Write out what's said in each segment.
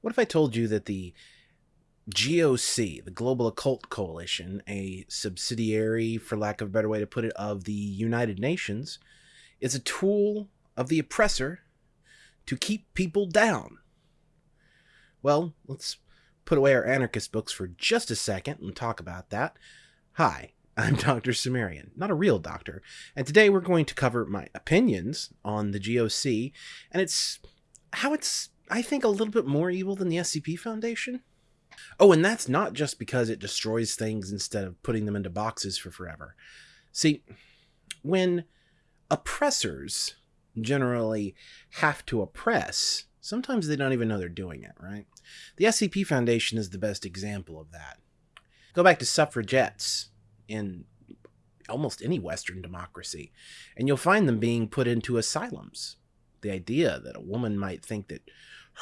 What if I told you that the GOC, the Global Occult Coalition, a subsidiary, for lack of a better way to put it, of the United Nations, is a tool of the oppressor to keep people down? Well, let's put away our anarchist books for just a second and talk about that. Hi, I'm Dr. Cimmerian, not a real doctor, and today we're going to cover my opinions on the GOC and it's how it's, I think, a little bit more evil than the SCP Foundation. Oh, and that's not just because it destroys things instead of putting them into boxes for forever. See, when oppressors generally have to oppress, sometimes they don't even know they're doing it, right? The SCP Foundation is the best example of that. Go back to suffragettes in almost any Western democracy, and you'll find them being put into asylums. The idea that a woman might think that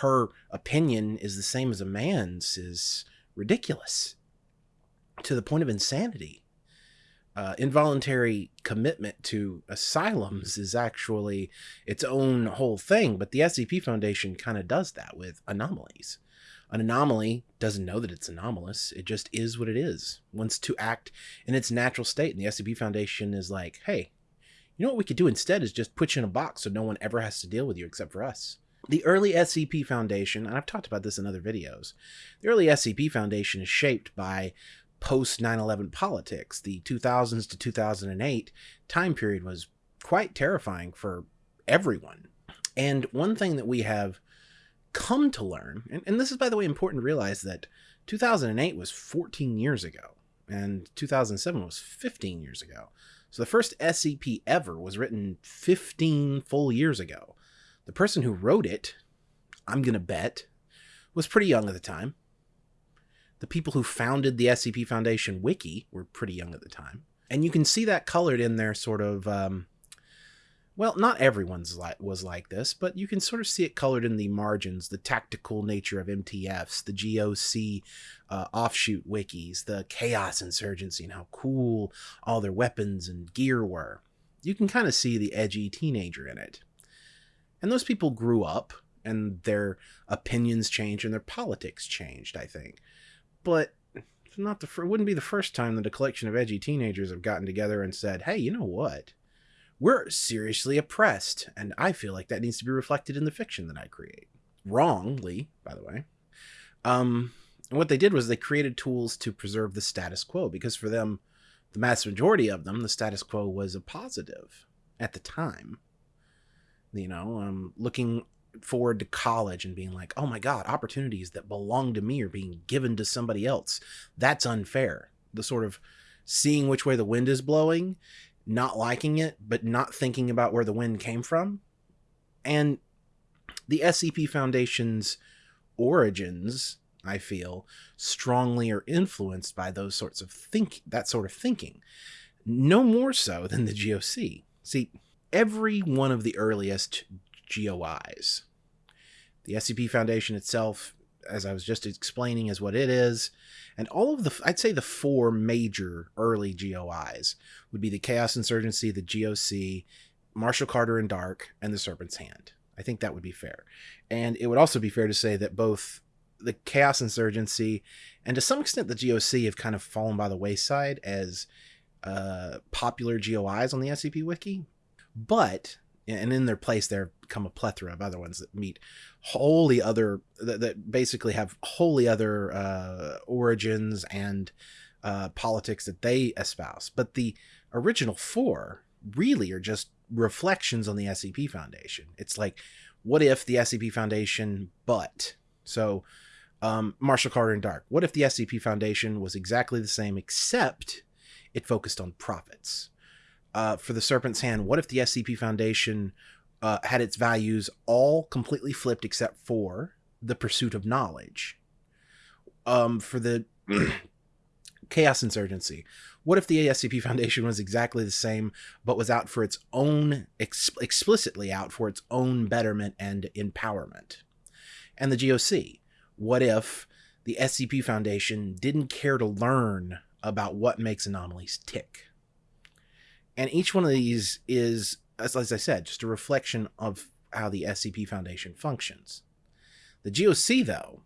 her opinion is the same as a man's is ridiculous to the point of insanity. Uh, involuntary commitment to asylums is actually its own whole thing, but the SCP Foundation kind of does that with anomalies. An anomaly doesn't know that it's anomalous. It just is what it is. Wants to act in its natural state. And the SCP Foundation is like, hey, you know what we could do instead is just put you in a box so no one ever has to deal with you except for us. The early SCP Foundation, and I've talked about this in other videos, the early SCP Foundation is shaped by post 9 11 politics. The 2000s to 2008 time period was quite terrifying for everyone. And one thing that we have come to learn, and, and this is, by the way, important to realize that 2008 was 14 years ago, and 2007 was 15 years ago. So the first SCP ever was written 15 full years ago. The person who wrote it, I'm going to bet, was pretty young at the time. The people who founded the SCP Foundation wiki were pretty young at the time. And you can see that colored in their sort of, um, well, not everyone's like, was like this, but you can sort of see it colored in the margins, the tactical nature of MTFs, the GOC uh, offshoot wikis, the Chaos Insurgency, and how cool all their weapons and gear were. You can kind of see the edgy teenager in it. And those people grew up and their opinions changed and their politics changed, I think. But not the it wouldn't be the first time that a collection of edgy teenagers have gotten together and said, "Hey, you know what? We're seriously oppressed, and I feel like that needs to be reflected in the fiction that I create." Wrongly, by the way. Um, and what they did was they created tools to preserve the status quo because for them, the mass majority of them, the status quo was a positive at the time you know, um, looking forward to college and being like, oh my God, opportunities that belong to me are being given to somebody else. That's unfair. The sort of seeing which way the wind is blowing, not liking it, but not thinking about where the wind came from. And the SCP Foundation's origins, I feel, strongly are influenced by those sorts of think that sort of thinking. No more so than the GOC. See, every one of the earliest GOIs. The SCP Foundation itself, as I was just explaining, is what it is. And all of the, I'd say the four major early GOIs would be the Chaos Insurgency, the GOC, Marshall Carter and Dark, and the Serpent's Hand. I think that would be fair. And it would also be fair to say that both the Chaos Insurgency and to some extent the GOC have kind of fallen by the wayside as uh, popular GOIs on the SCP Wiki. But and in their place there come a plethora of other ones that meet wholly other that, that basically have wholly other uh, origins and uh, politics that they espouse. But the original four really are just reflections on the scp foundation. It's like what if the scp foundation but? So um, marshall carter and dark what if the scp foundation was exactly the same except it focused on profits uh, for the Serpent's Hand, what if the SCP Foundation uh, had its values all completely flipped except for the pursuit of knowledge? Um, for the Chaos Insurgency, what if the SCP Foundation was exactly the same, but was out for its own, ex- explicitly out for its own betterment and empowerment? And the GOC, what if the SCP Foundation didn't care to learn about what makes anomalies tick? And each one of these is, as, as I said, just a reflection of how the SCP Foundation functions. The GOC, though,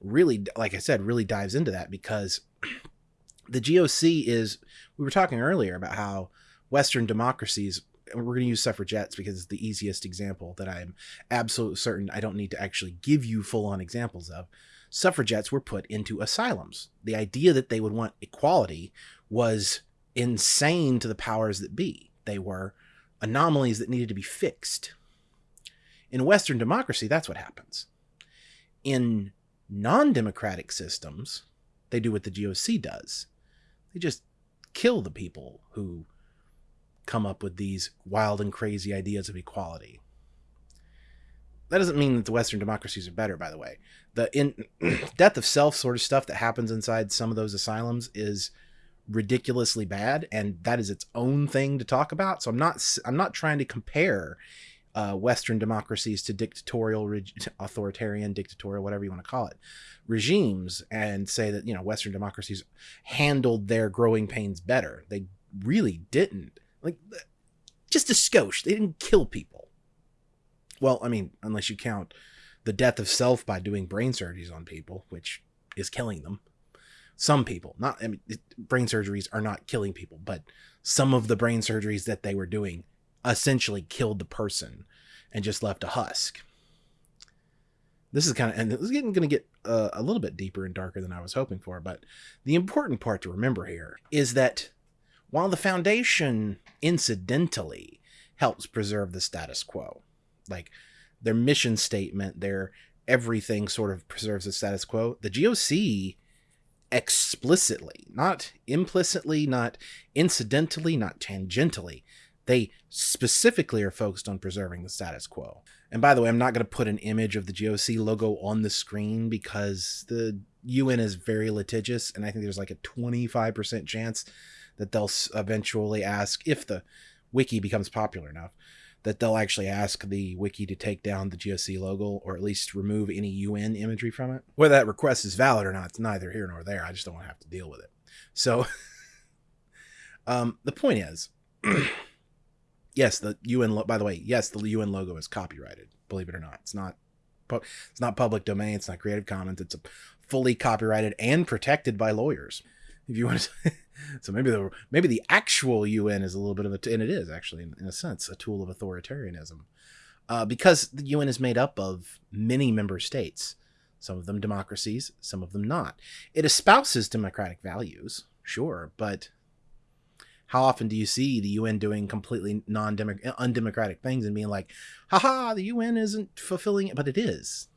really, like I said, really dives into that because the GOC is, we were talking earlier about how Western democracies, we're going to use suffragettes because it's the easiest example that I'm absolutely certain I don't need to actually give you full on examples of. Suffragettes were put into asylums. The idea that they would want equality was insane to the powers that be. They were anomalies that needed to be fixed. In Western democracy, that's what happens. In non democratic systems, they do what the GOC does they just kill the people who come up with these wild and crazy ideas of equality. That doesn't mean that the Western democracies are better, by the way. The in death of self sort of stuff that happens inside some of those asylums is ridiculously bad, and that is its own thing to talk about. So I'm not I'm not trying to compare uh, Western democracies to dictatorial, authoritarian, dictatorial, whatever you want to call it, regimes, and say that you know Western democracies handled their growing pains better. They really didn't. Like just a skosh. They didn't kill people. Well, I mean, unless you count the death of self by doing brain surgeries on people, which is killing them. Some people, not I mean, brain surgeries are not killing people, but some of the brain surgeries that they were doing essentially killed the person and just left a husk. This is kind of, and this is getting going to get uh, a little bit deeper and darker than I was hoping for. But the important part to remember here is that while the foundation incidentally helps preserve the status quo, like their mission statement, their everything sort of preserves the status quo, the GOC explicitly, not implicitly, not incidentally, not tangentially, they specifically are focused on preserving the status quo. And by the way, I'm not going to put an image of the GOC logo on the screen because the UN is very litigious, and I think there's like a 25% chance that they'll eventually ask if the wiki becomes popular enough that they'll actually ask the wiki to take down the GOC logo or at least remove any UN imagery from it. Whether that request is valid or not, it's neither here nor there. I just don't want to have to deal with it. So, um, the point is. yes, the UN. Lo- by the way, yes, the UN logo is copyrighted. Believe it or not, it's not. It's not public domain. It's not Creative Commons. It's fully copyrighted and protected by lawyers. If you want to, so maybe the maybe the actual UN is a little bit of a, and it is actually in, in a sense a tool of authoritarianism, uh, because the UN is made up of many member states, some of them democracies, some of them not. It espouses democratic values, sure, but how often do you see the UN doing completely non undemocratic things and being like, haha, the UN isn't fulfilling it, but it is.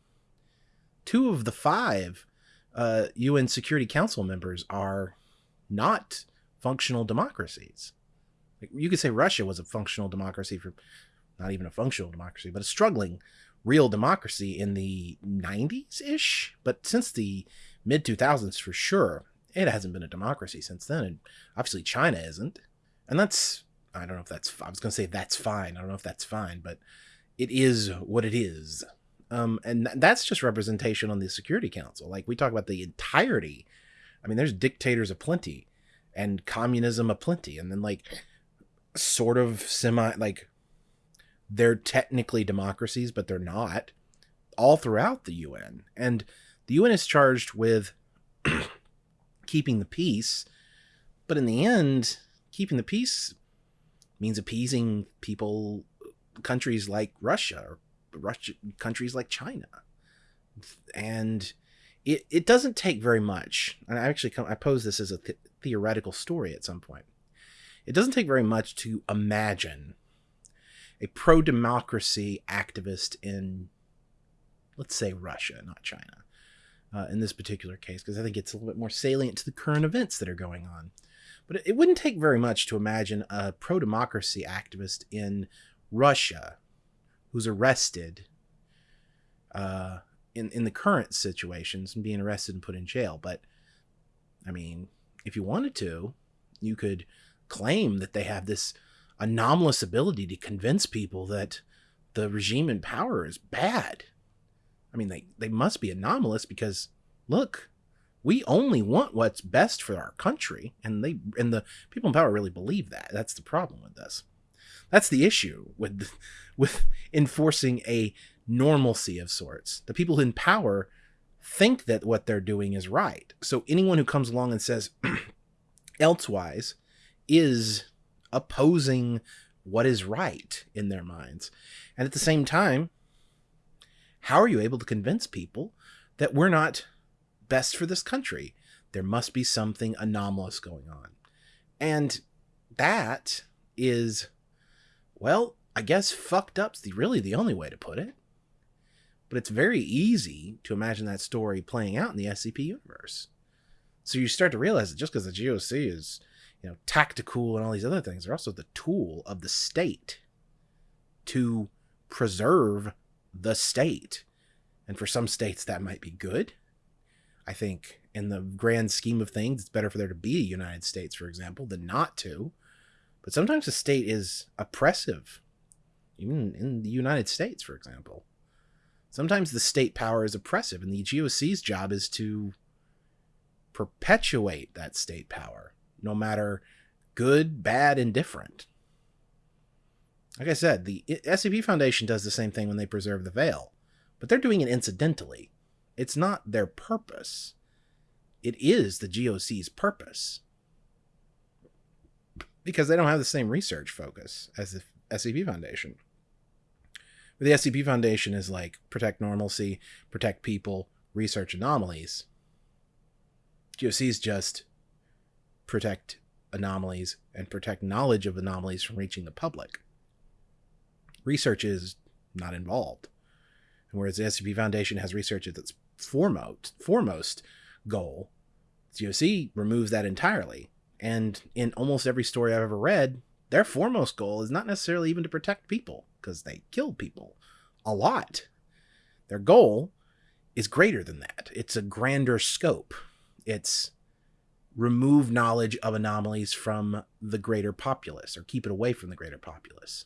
Two of the five uh, UN Security Council members are not functional democracies. You could say Russia was a functional democracy for not even a functional democracy, but a struggling real democracy in the 90s ish. But since the mid 2000s, for sure, it hasn't been a democracy since then. And obviously, China isn't. And that's, I don't know if that's, I was going to say that's fine. I don't know if that's fine, but it is what it is. Um, and that's just representation on the Security Council. Like we talk about the entirety. I mean, there's dictators aplenty and communism aplenty. And then, like, sort of semi, like, they're technically democracies, but they're not all throughout the UN. And the UN is charged with keeping the peace, but in the end, keeping the peace means appeasing people, countries like Russia or Russia, countries like China, and it it doesn't take very much. And I actually come, I pose this as a th- theoretical story at some point. It doesn't take very much to imagine a pro democracy activist in, let's say, Russia, not China uh, in this particular case, because I think it's a little bit more salient to the current events that are going on. But it wouldn't take very much to imagine a pro democracy activist in Russia who's arrested uh, in, in the current situations and being arrested and put in jail. But I mean, if you wanted to, you could claim that they have this anomalous ability to convince people that the regime in power is bad I mean, they, they must be anomalous because look, we only want what's best for our country. And they and the people in power really believe that. That's the problem with this. That's the issue with with enforcing a normalcy of sorts. The people in power think that what they're doing is right. So anyone who comes along and says elsewise is opposing what is right in their minds. And at the same time, how are you able to convince people that we're not best for this country? There must be something anomalous going on. And that is, well, I guess fucked up's the, really the only way to put it. But it's very easy to imagine that story playing out in the SCP universe. So you start to realize that just because the GOC is, you know, tactical and all these other things, they're also the tool of the state to preserve the state. And for some states, that might be good. I think in the grand scheme of things, it's better for there to be a United States, for example, than not to. But sometimes the state is oppressive, even in the United States, for example. Sometimes the state power is oppressive, and the GOC's job is to perpetuate that state power, no matter good, bad, indifferent. Like I said, the SCP Foundation does the same thing when they preserve the veil, but they're doing it incidentally. It's not their purpose. It is the GOC's purpose. Because they don't have the same research focus as the SCP Foundation. The SCP Foundation is like protect normalcy, protect people, research anomalies. GOC is just protect anomalies and protect knowledge of anomalies from reaching the public research is not involved. Whereas the SCP Foundation has research as its foremost foremost goal, GOC removes that entirely. And in almost every story I've ever read, their foremost goal is not necessarily even to protect people, because they kill people a lot. Their goal is greater than that. It's a grander scope. It's remove knowledge of anomalies from the greater populace or keep it away from the greater populace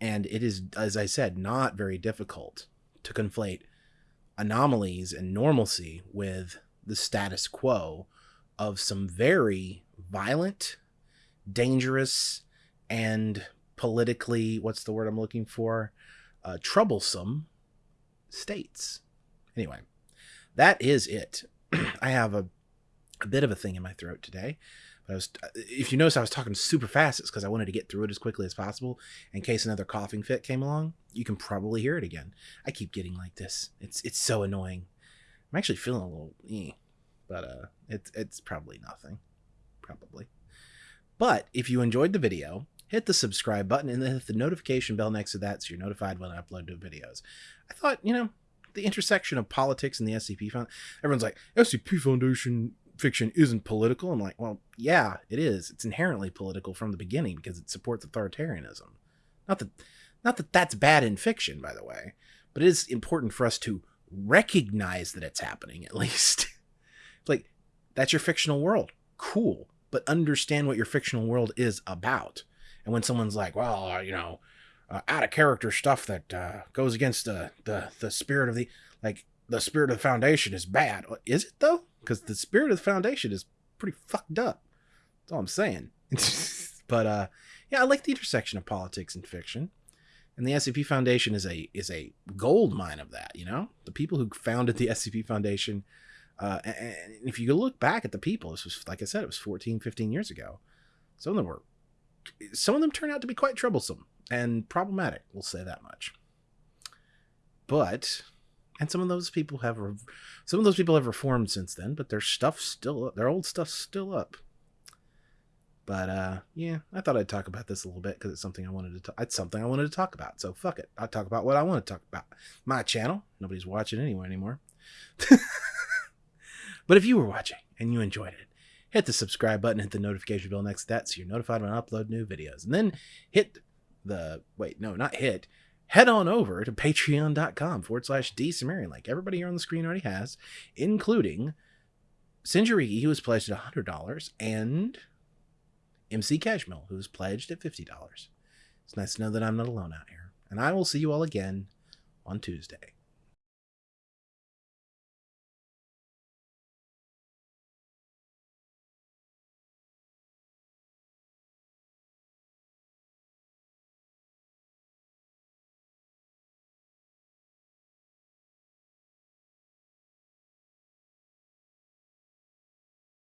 and it is as i said not very difficult to conflate anomalies and normalcy with the status quo of some very violent dangerous and politically what's the word i'm looking for uh, troublesome states anyway that is it i have a, a bit of a thing in my throat today I was, if you notice, I was talking super fast. It's because I wanted to get through it as quickly as possible in case another coughing fit came along. You can probably hear it again. I keep getting like this. It's it's so annoying. I'm actually feeling a little, eh, but uh, it's it's probably nothing, probably. But if you enjoyed the video, hit the subscribe button and then hit the notification bell next to that so you're notified when I upload new videos. I thought, you know, the intersection of politics and the SCP Foundation. Everyone's like, SCP Foundation fiction isn't political. I'm like, well, yeah, it is. It's inherently political from the beginning because it supports authoritarianism. Not that, not that that's bad in fiction, by the way, but it is important for us to recognize that it's happening at least. like, that's your fictional world. Cool. But understand what your fictional world is about. And when someone's like, well, uh, you know, uh, out of character stuff that uh, goes against the, the the spirit of the like the spirit of the foundation is bad. Is it though? because the spirit of the foundation is pretty fucked up. That's all I'm saying. but uh, yeah, I like the intersection of politics and fiction, and the SCP Foundation is a is a gold mine of that. You know, the people who founded the SCP Foundation. Uh, and if you look back at the people, this was like I said, it was 14, 15 years ago. Some of them were, some of them turn out to be quite troublesome and problematic. We'll say that much. But and some of those people have some of those people have reformed since then but their stuff's still their old stuff's still up but uh yeah i thought i'd talk about this a little bit because it's something i wanted to talk it's something i wanted to talk about so fuck it i'll talk about what i want to talk about my channel nobody's watching anyway anymore but if you were watching and you enjoyed it hit the subscribe button hit the notification bell next to that so you're notified when i upload new videos and then hit the wait no not hit head on over to patreon.com forward slash D Cimmerian, like everybody here on the screen already has, including Sinjariki, who was pledged at $100, and MC Cashmill, who was pledged at $50. It's nice to know that I'm not alone out here. And I will see you all again on Tuesday.